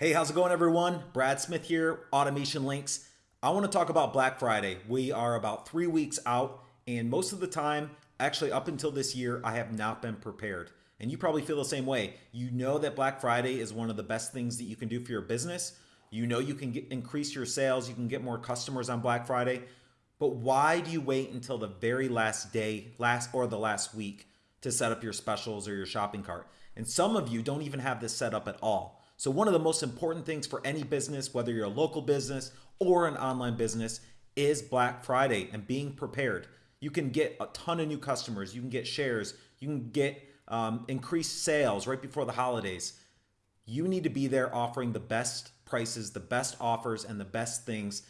Hey, how's it going, everyone? Brad Smith here, Automation Links. I want to talk about Black Friday. We are about three weeks out, and most of the time, actually, up until this year, I have not been prepared. And you probably feel the same way. You know that Black Friday is one of the best things that you can do for your business. You know you can get, increase your sales, you can get more customers on Black Friday. But why do you wait until the very last day, last or the last week to set up your specials or your shopping cart? And some of you don't even have this set up at all. So one of the most important things for any business, whether you're a local business or an online business, is Black Friday and being prepared. You can get a ton of new customers. You can get shares. You can get um, increased sales right before the holidays. You need to be there offering the best prices, the best offers, and the best things.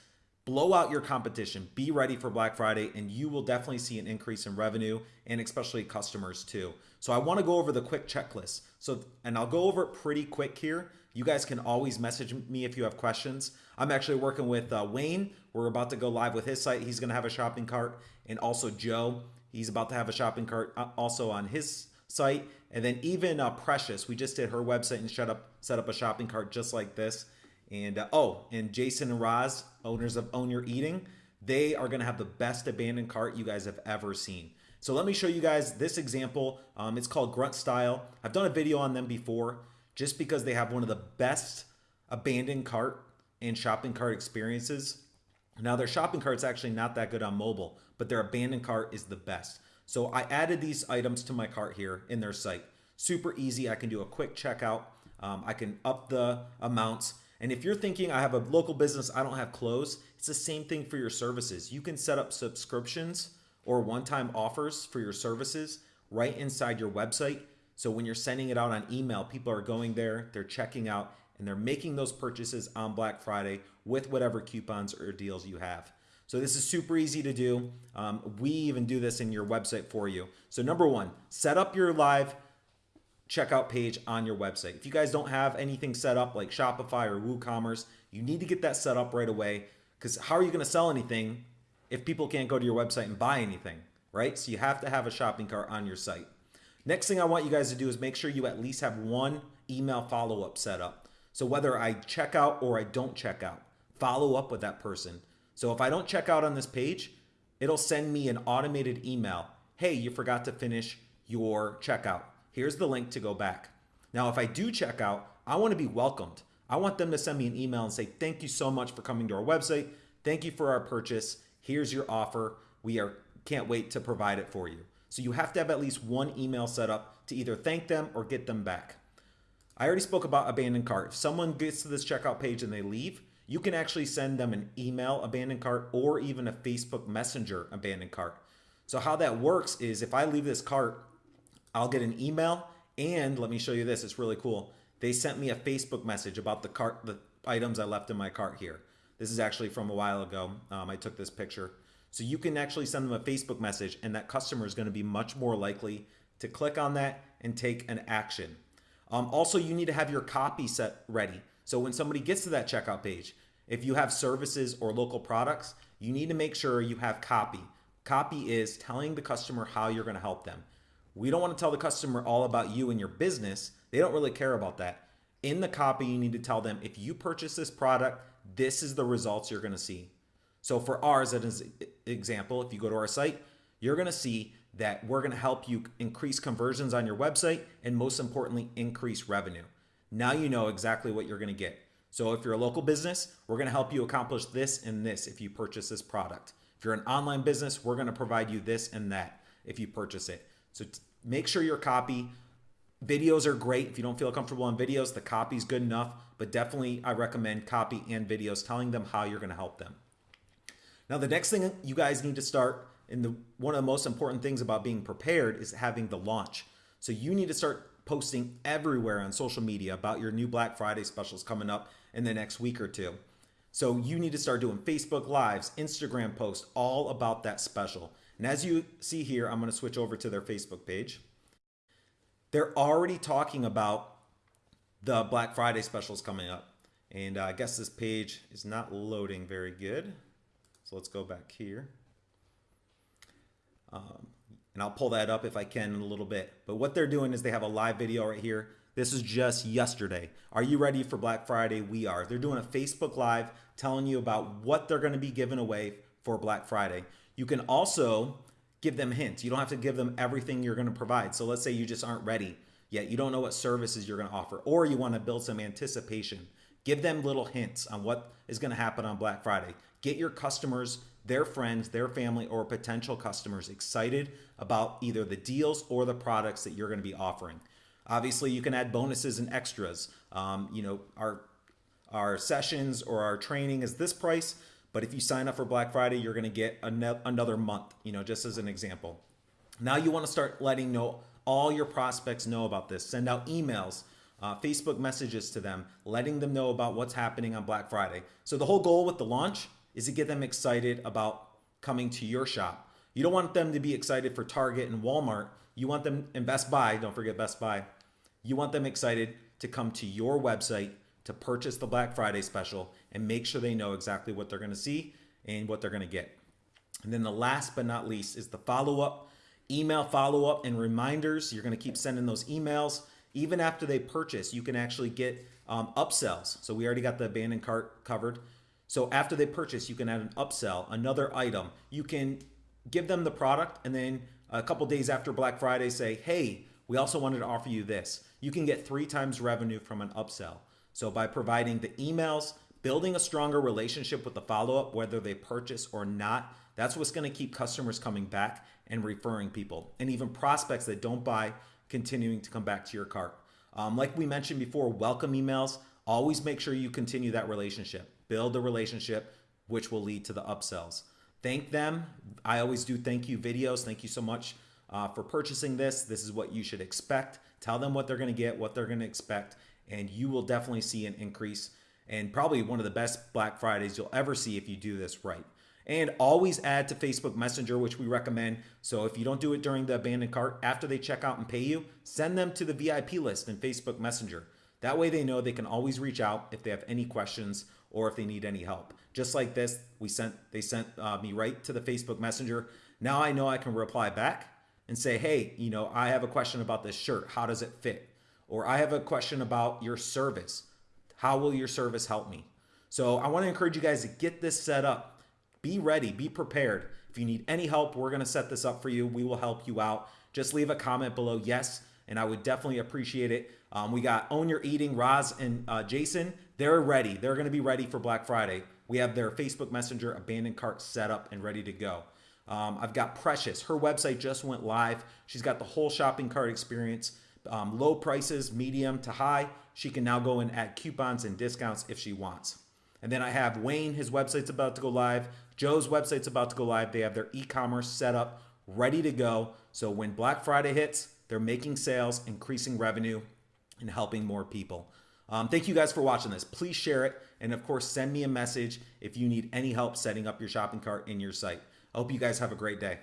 Blow out your competition. Be ready for Black Friday, and you will definitely see an increase in revenue and especially customers too. So I want to go over the quick checklist. So, and I'll go over it pretty quick here you guys can always message me if you have questions. I'm actually working with uh, Wayne. We're about to go live with his site. He's going to have a shopping cart. And also Joe, he's about to have a shopping cart uh, also on his site. And then even uh, Precious, we just did her website and set up, set up a shopping cart just like this. And uh, oh, and Jason and Roz, owners of Own Your Eating, they are going to have the best abandoned cart you guys have ever seen. So let me show you guys this example. Um, it's called Grunt Style. I've done a video on them before just because they have one of the best abandoned cart and shopping cart experiences. Now their shopping cart's actually not that good on mobile, but their abandoned cart is the best. So I added these items to my cart here in their site. Super easy. I can do a quick checkout. Um, I can up the amounts. And if you're thinking I have a local business, I don't have clothes, it's the same thing for your services. You can set up subscriptions or one-time offers for your services right inside your website so when you're sending it out on email, people are going there, they're checking out, and they're making those purchases on Black Friday with whatever coupons or deals you have. So this is super easy to do. Um, we even do this in your website for you. So number one, set up your live checkout page on your website. If you guys don't have anything set up like Shopify or WooCommerce, you need to get that set up right away because how are you going to sell anything if people can't go to your website and buy anything, right? So you have to have a shopping cart on your site. Next thing I want you guys to do is make sure you at least have one email follow-up set up. So whether I check out or I don't check out, follow up with that person. So if I don't check out on this page, it'll send me an automated email. Hey, you forgot to finish your checkout. Here's the link to go back. Now, if I do check out, I want to be welcomed. I want them to send me an email and say, thank you so much for coming to our website. Thank you for our purchase. Here's your offer. We are can't wait to provide it for you. So you have to have at least one email set up to either thank them or get them back. I already spoke about abandoned cart. If someone gets to this checkout page and they leave, you can actually send them an email abandoned cart or even a Facebook Messenger abandoned cart. So how that works is if I leave this cart, I'll get an email and let me show you this, it's really cool. They sent me a Facebook message about the cart, the items I left in my cart here. This is actually from a while ago. Um, I took this picture. So you can actually send them a Facebook message and that customer is going to be much more likely to click on that and take an action. Um, also, you need to have your copy set ready. So when somebody gets to that checkout page, if you have services or local products, you need to make sure you have copy. Copy is telling the customer how you're going to help them. We don't want to tell the customer all about you and your business. They don't really care about that. In the copy, you need to tell them if you purchase this product, this is the results you're going to see. So for ours, as an example, if you go to our site, you're to see that we're to help you increase conversions on your website and most importantly, increase revenue. Now you know exactly what you're to get. So if you're a local business, we're to help you accomplish this and this if you purchase this product. If you're an online business, we're to provide you this and that if you purchase it. So make sure your copy, videos are great. If you don't feel comfortable on videos, the copy is good enough, but definitely I recommend copy and videos telling them how you're to help them. Now, the next thing you guys need to start, and the, one of the most important things about being prepared is having the launch. So you need to start posting everywhere on social media about your new Black Friday specials coming up in the next week or two. So you need to start doing Facebook Lives, Instagram posts, all about that special. And as you see here, I'm going to switch over to their Facebook page. They're already talking about the Black Friday specials coming up. And uh, I guess this page is not loading very good. So let's go back here. Um, and I'll pull that up if I can in a little bit. But what they're doing is they have a live video right here. This is just yesterday. Are you ready for Black Friday? We are. They're doing a Facebook Live telling you about what they're going to be giving away for Black Friday. You can also give them hints. You don't have to give them everything you're going to provide. So let's say you just aren't ready yet. You don't know what services you're going to offer, or you want to build some anticipation. Give them little hints on what is going to happen on Black Friday. Get your customers, their friends, their family, or potential customers excited about either the deals or the products that you're going to be offering. Obviously, you can add bonuses and extras. Um, you know, our our sessions or our training is this price, but if you sign up for Black Friday, you're going to get another month. You know, just as an example. Now you want to start letting know all your prospects know about this. Send out emails, uh, Facebook messages to them, letting them know about what's happening on Black Friday. So the whole goal with the launch is to get them excited about coming to your shop. You don't want them to be excited for Target and Walmart. You want them in Best Buy, don't forget Best Buy. You want them excited to come to your website to purchase the Black Friday special and make sure they know exactly what they're going to see and what they're going to get. And then the last but not least is the follow up, email follow up and reminders. You're going to keep sending those emails. Even after they purchase, you can actually get um, upsells. So we already got the abandoned cart covered. So after they purchase, you can add an upsell, another item. You can give them the product and then a couple days after Black Friday say, hey, we also wanted to offer you this. You can get three times revenue from an upsell. So by providing the emails, building a stronger relationship with the follow-up, whether they purchase or not, that's what's gonna keep customers coming back and referring people. And even prospects that don't buy, continuing to come back to your cart. Um, like we mentioned before, welcome emails, always make sure you continue that relationship. Build a relationship, which will lead to the upsells. Thank them. I always do thank you videos. Thank you so much uh, for purchasing this. This is what you should expect. Tell them what they're going to get, what they're going to expect, and you will definitely see an increase and probably one of the best Black Fridays you'll ever see if you do this right. And always add to Facebook Messenger, which we recommend. So if you don't do it during the abandoned cart, after they check out and pay you, send them to the VIP list in Facebook Messenger. That way they know they can always reach out if they have any questions or if they need any help. Just like this, we sent they sent uh, me right to the Facebook Messenger. Now I know I can reply back and say, hey, you know, I have a question about this shirt. How does it fit? Or I have a question about your service. How will your service help me? So I want to encourage you guys to get this set up. Be ready, be prepared. If you need any help, we're going to set this up for you. We will help you out. Just leave a comment below, yes, and I would definitely appreciate it. Um, we got Own Your Eating, Roz and uh, Jason. They're ready. They're going to be ready for Black Friday. We have their Facebook Messenger abandoned cart set up and ready to go. Um, I've got Precious. Her website just went live. She's got the whole shopping cart experience, um, low prices, medium to high. She can now go and add coupons and discounts if she wants. And then I have Wayne, his website's about to go live. Joe's website's about to go live. They have their e-commerce set up, ready to go. So when Black Friday hits, they're making sales, increasing revenue, and helping more people. Um, thank you guys for watching this. Please share it. And of course, send me a message if you need any help setting up your shopping cart in your site. I hope you guys have a great day.